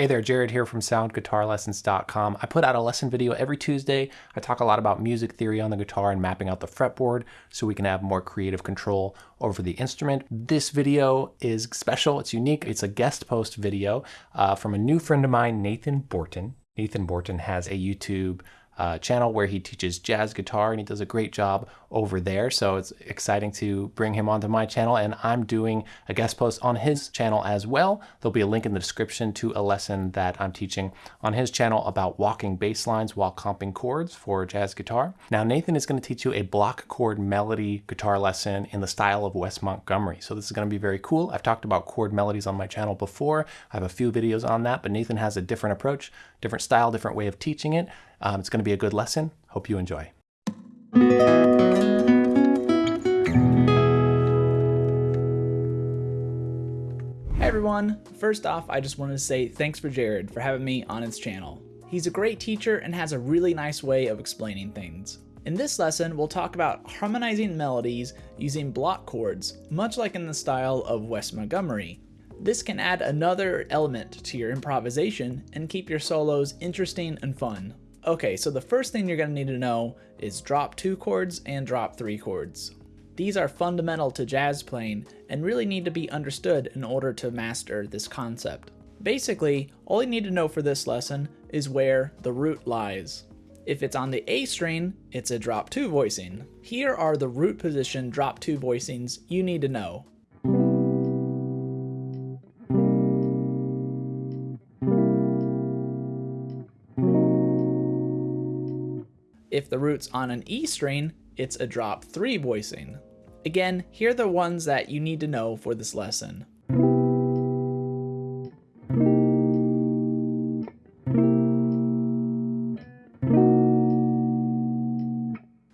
Hey there, Jared here from soundguitarlessons.com. I put out a lesson video every Tuesday. I talk a lot about music theory on the guitar and mapping out the fretboard so we can have more creative control over the instrument. This video is special, it's unique. It's a guest post video uh, from a new friend of mine, Nathan Borton. Nathan Borton has a YouTube uh, channel where he teaches jazz guitar and he does a great job over there. So it's exciting to bring him onto my channel and I'm doing a guest post on his channel as well. There'll be a link in the description to a lesson that I'm teaching on his channel about walking bass lines while comping chords for jazz guitar. Now Nathan is going to teach you a block chord melody guitar lesson in the style of Wes Montgomery. So this is going to be very cool. I've talked about chord melodies on my channel before. I have a few videos on that, but Nathan has a different approach, different style, different way of teaching it. Um, it's going to be a good lesson. Hope you enjoy. Hey everyone! First off, I just wanted to say thanks for Jared for having me on his channel. He's a great teacher and has a really nice way of explaining things. In this lesson, we'll talk about harmonizing melodies using block chords, much like in the style of Wes Montgomery. This can add another element to your improvisation and keep your solos interesting and fun. Okay, so the first thing you're going to need to know is drop 2 chords and drop 3 chords. These are fundamental to jazz playing and really need to be understood in order to master this concept. Basically, all you need to know for this lesson is where the root lies. If it's on the A string, it's a drop 2 voicing. Here are the root position drop 2 voicings you need to know. If the root's on an E string, it's a drop 3 voicing. Again, here are the ones that you need to know for this lesson.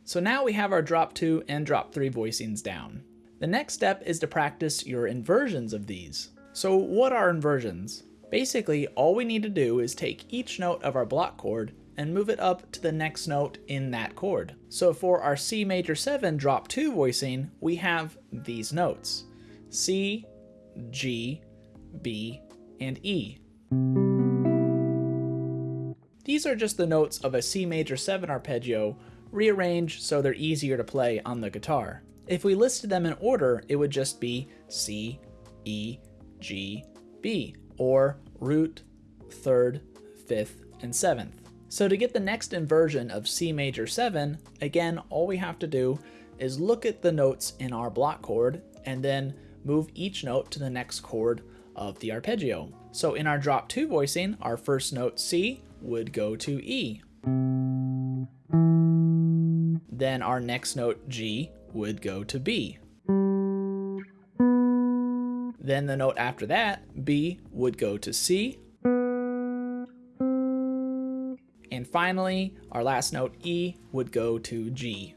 So now we have our drop 2 and drop 3 voicings down. The next step is to practice your inversions of these. So what are inversions? Basically, all we need to do is take each note of our block chord and move it up to the next note in that chord. So for our C major 7 drop 2 voicing, we have these notes. C, G, B, and E. These are just the notes of a C major 7 arpeggio, rearranged so they're easier to play on the guitar. If we listed them in order, it would just be C, E, G, B, or root, third, fifth, and seventh. So to get the next inversion of C major 7, again, all we have to do is look at the notes in our block chord and then move each note to the next chord of the arpeggio. So in our drop 2 voicing, our first note C would go to E. Then our next note G would go to B. Then the note after that, B, would go to C, finally, our last note E would go to G.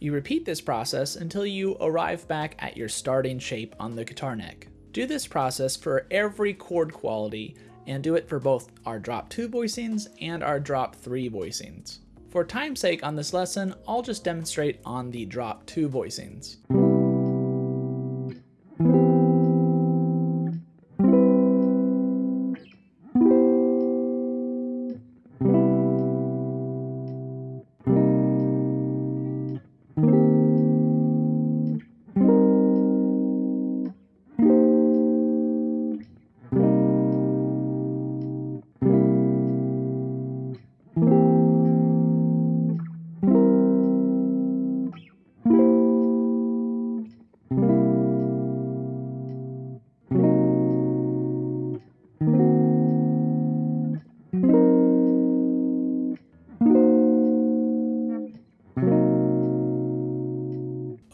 You repeat this process until you arrive back at your starting shape on the guitar neck. Do this process for every chord quality and do it for both our drop 2 voicings and our drop 3 voicings. For time's sake on this lesson, I'll just demonstrate on the drop 2 voicings.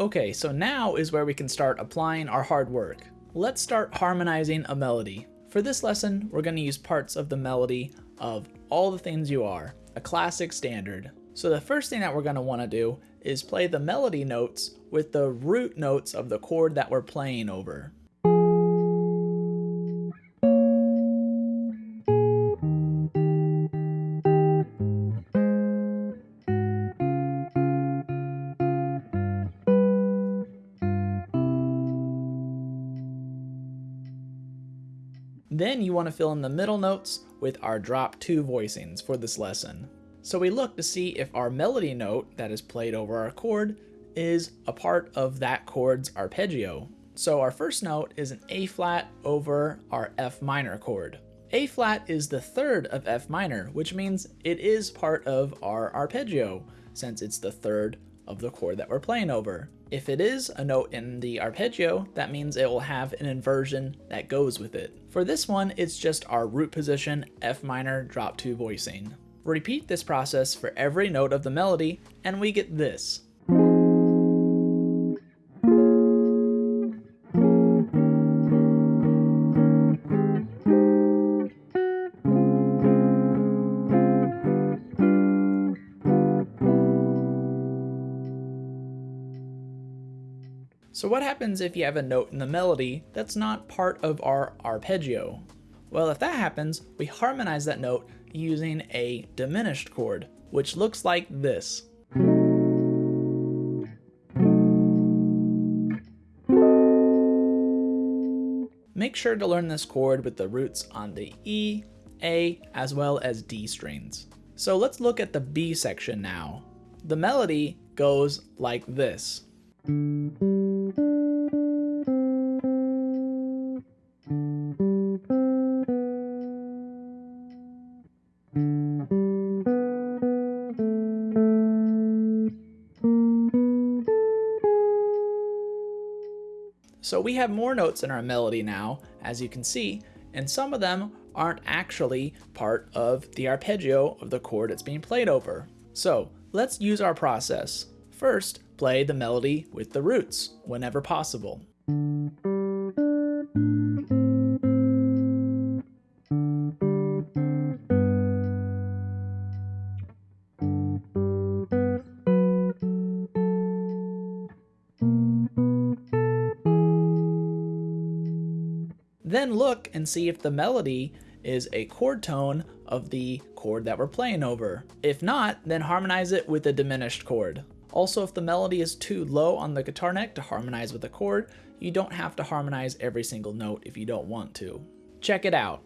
Okay, so now is where we can start applying our hard work. Let's start harmonizing a melody. For this lesson, we're going to use parts of the melody of All the Things You Are, a classic standard. So the first thing that we're going to want to do is play the melody notes with the root notes of the chord that we're playing over. Then you want to fill in the middle notes with our drop two voicings for this lesson. So we look to see if our melody note that is played over our chord is a part of that chord's arpeggio. So our first note is an A flat over our F minor chord. A flat is the third of F minor, which means it is part of our arpeggio, since it's the third of the chord that we're playing over. If it is a note in the arpeggio, that means it will have an inversion that goes with it. For this one, it's just our root position F minor drop 2 voicing. Repeat this process for every note of the melody, and we get this. So what happens if you have a note in the melody that's not part of our arpeggio? Well, if that happens, we harmonize that note using a diminished chord, which looks like this. Make sure to learn this chord with the roots on the E, A, as well as D strings. So let's look at the B section now. The melody goes like this. So we have more notes in our melody now, as you can see, and some of them aren't actually part of the arpeggio of the chord it's being played over. So let's use our process. First, play the melody with the roots whenever possible. Then look and see if the melody is a chord tone of the chord that we're playing over. If not, then harmonize it with a diminished chord. Also, if the melody is too low on the guitar neck to harmonize with the chord, you don't have to harmonize every single note if you don't want to. Check it out.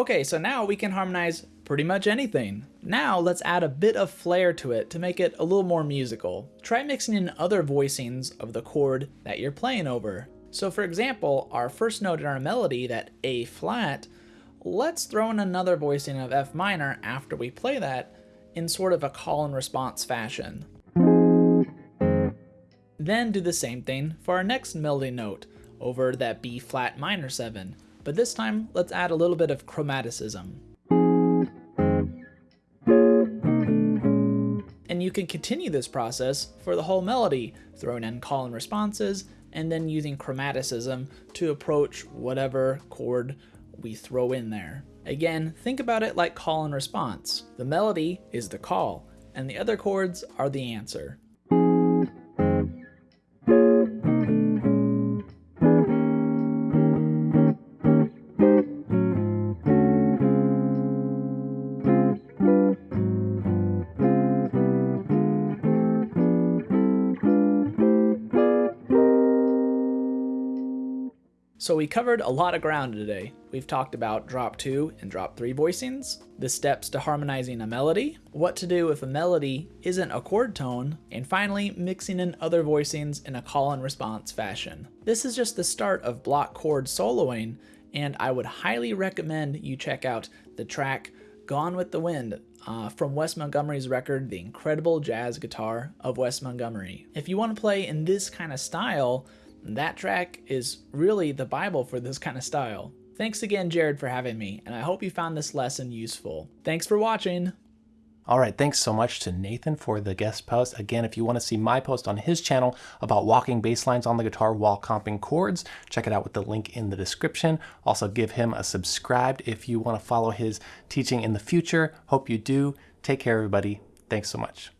Okay, so now we can harmonize pretty much anything. Now let's add a bit of flair to it to make it a little more musical. Try mixing in other voicings of the chord that you're playing over. So for example, our first note in our melody, that A flat, let's throw in another voicing of F minor after we play that in sort of a call and response fashion. Then do the same thing for our next melody note over that B flat minor 7 but this time let's add a little bit of chromaticism. And you can continue this process for the whole melody, throwing in call and responses, and then using chromaticism to approach whatever chord we throw in there. Again, think about it like call and response. The melody is the call, and the other chords are the answer. So we covered a lot of ground today. We've talked about drop 2 and drop 3 voicings, the steps to harmonizing a melody, what to do if a melody isn't a chord tone, and finally mixing in other voicings in a call and response fashion. This is just the start of block chord soloing, and I would highly recommend you check out the track Gone with the Wind uh, from Wes Montgomery's record, The Incredible Jazz Guitar of Wes Montgomery. If you want to play in this kind of style, that track is really the Bible for this kind of style. Thanks again, Jared, for having me, and I hope you found this lesson useful. Thanks for watching! All right, thanks so much to Nathan for the guest post. Again, if you want to see my post on his channel about walking bass lines on the guitar while comping chords, check it out with the link in the description. Also, give him a subscribe if you want to follow his teaching in the future. Hope you do. Take care, everybody. Thanks so much.